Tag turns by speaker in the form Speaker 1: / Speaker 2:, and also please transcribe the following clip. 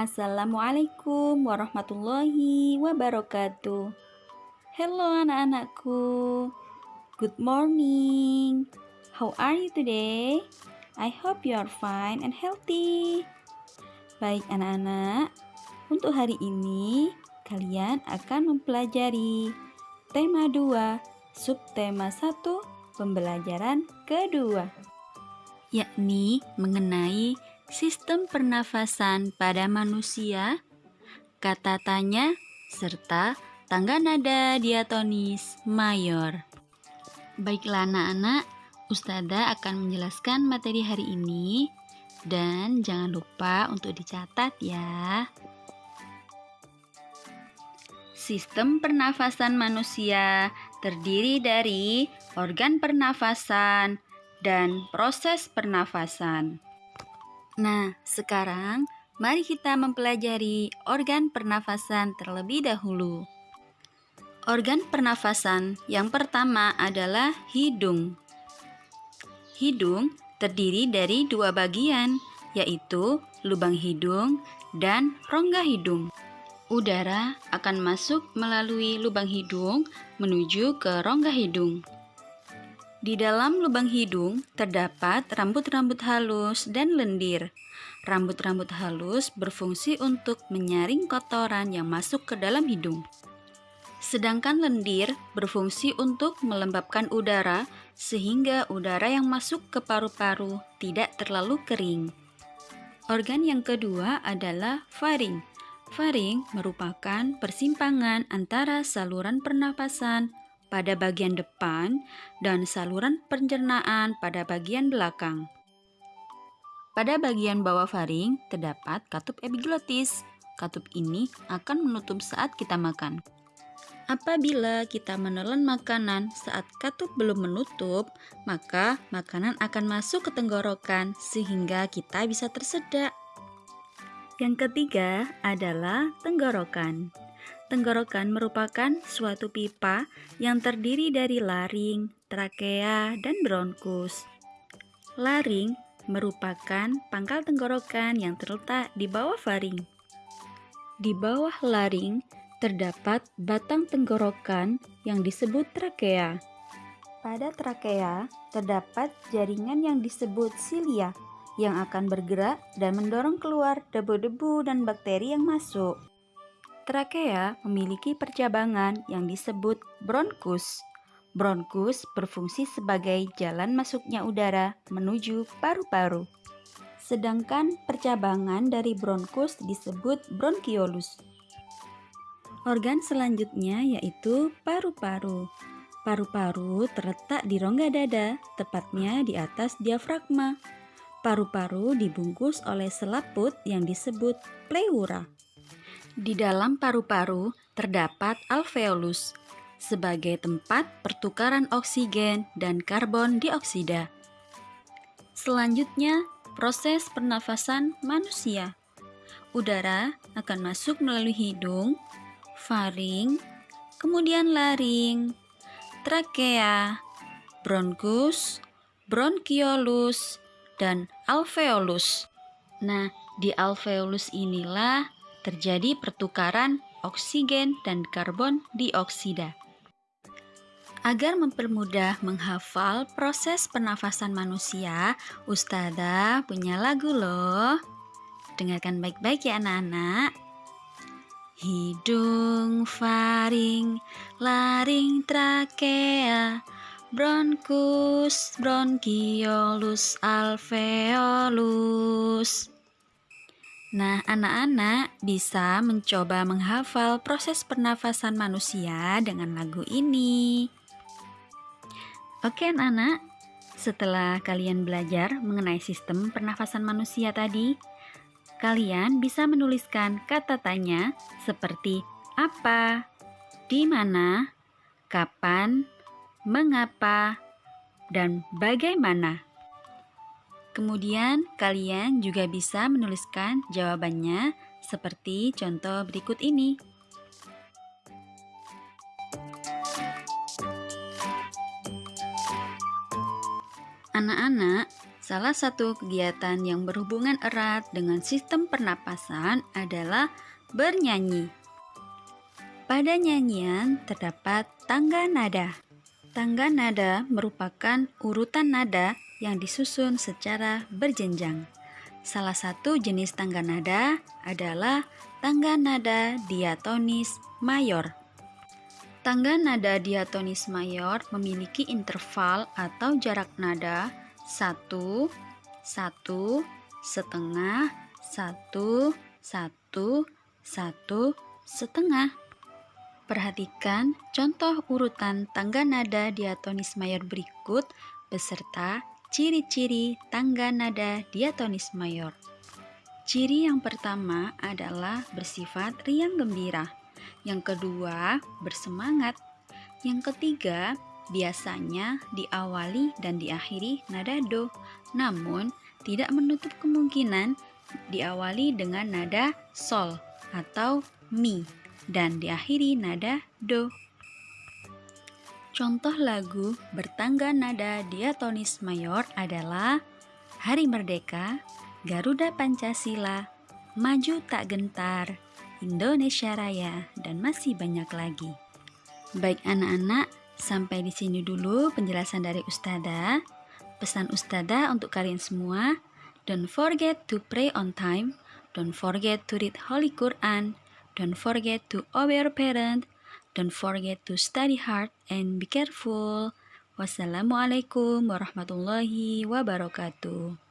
Speaker 1: Assalamualaikum warahmatullahi wabarakatuh. Hello anak-anakku. Good morning. How are you today? I hope you are fine and healthy. Baik anak-anak, untuk hari ini kalian akan mempelajari tema 2, subtema 1, pembelajaran kedua, yakni mengenai sistem pernafasan pada manusia, kata tanya, serta tangga nada diatonis mayor. Baiklah anak-anak, Ustada akan menjelaskan materi hari ini dan jangan lupa untuk dicatat ya. Sistem pernafasan manusia terdiri dari organ pernafasan dan proses pernafasan. Nah, sekarang mari kita mempelajari organ pernafasan terlebih dahulu. Organ pernafasan yang pertama adalah hidung. Hidung terdiri dari dua bagian, yaitu lubang hidung dan rongga hidung. Udara akan masuk melalui lubang hidung menuju ke rongga hidung. Di dalam lubang hidung terdapat rambut-rambut halus dan lendir. Rambut-rambut halus berfungsi untuk menyaring kotoran yang masuk ke dalam hidung. Sedangkan lendir berfungsi untuk melembabkan udara sehingga udara yang masuk ke paru-paru tidak terlalu kering. Organ yang kedua adalah faring. Faring merupakan persimpangan antara saluran pernapasan pada bagian depan dan saluran pencernaan pada bagian belakang. Pada bagian bawah faring terdapat katup epiglotis. Katup ini akan menutup saat kita makan. Apabila kita menelan makanan saat katup belum menutup, maka makanan akan masuk ke tenggorokan sehingga kita bisa tersedak. Yang ketiga adalah tenggorokan. Tenggorokan merupakan suatu pipa yang terdiri dari laring, trakea, dan bronkus. Laring merupakan pangkal tenggorokan yang terletak di bawah faring. Di bawah laring terdapat batang tenggorokan yang disebut trakea. Pada trakea terdapat jaringan yang disebut silia yang akan bergerak dan mendorong keluar debu-debu dan bakteri yang masuk. Trakea memiliki percabangan yang disebut bronkus. Bronkus berfungsi sebagai jalan masuknya udara menuju paru-paru. Sedangkan percabangan dari bronkus disebut bronkiolus. Organ selanjutnya yaitu paru-paru. Paru-paru terletak di rongga dada, tepatnya di atas diafragma. Paru-paru dibungkus oleh selaput yang disebut pleura. Di dalam paru-paru terdapat alveolus sebagai tempat pertukaran oksigen dan karbon dioksida. Selanjutnya, proses pernafasan manusia. Udara akan masuk melalui hidung, faring, kemudian laring, trakea, bronkus, bronkiolus, dan alveolus. Nah, di alveolus inilah terjadi pertukaran oksigen dan karbon dioksida. Agar mempermudah menghafal proses pernafasan manusia, Ustada punya lagu loh. Dengarkan baik-baik ya anak-anak. Hidung, faring, laring, trakea, bronkus, bronkiolus, alveolus. Nah, anak-anak bisa mencoba menghafal proses pernafasan manusia dengan lagu ini. Oke, anak-anak, setelah kalian belajar mengenai sistem pernafasan manusia tadi, kalian bisa menuliskan kata tanya seperti apa, di mana, kapan, mengapa, dan bagaimana. Kemudian kalian juga bisa menuliskan jawabannya seperti contoh berikut ini. Anak-anak, Salah satu kegiatan yang berhubungan erat dengan sistem pernapasan adalah bernyanyi. Pada nyanyian terdapat tangga nada. Tangga nada merupakan urutan nada yang disusun secara berjenjang. Salah satu jenis tangga nada adalah tangga nada diatonis mayor. Tangga nada diatonis mayor memiliki interval atau jarak nada satu, satu, setengah, satu, satu, satu, setengah. Perhatikan contoh urutan tangga nada diatonis mayor berikut beserta ciri-ciri tangga nada diatonis mayor. Ciri yang pertama adalah bersifat riang gembira. Yang kedua, bersemangat. Yang ketiga, biasanya diawali dan diakhiri nada do, namun tidak menutup kemungkinan diawali dengan nada sol atau mi dan diakhiri nada do. Contoh lagu bertangga nada diatonis mayor adalah Hari Merdeka, Garuda Pancasila, Maju Tak Gentar, Indonesia Raya, dan masih banyak lagi. Baik anak-anak, Sampai di sini dulu penjelasan dari Ustada. Pesan Ustada untuk kalian semua, don't forget to pray on time, don't forget to read Holy Quran, don't forget to obey your parent, don't forget to study hard and be careful. Wassalamualaikum warahmatullahi wabarakatuh.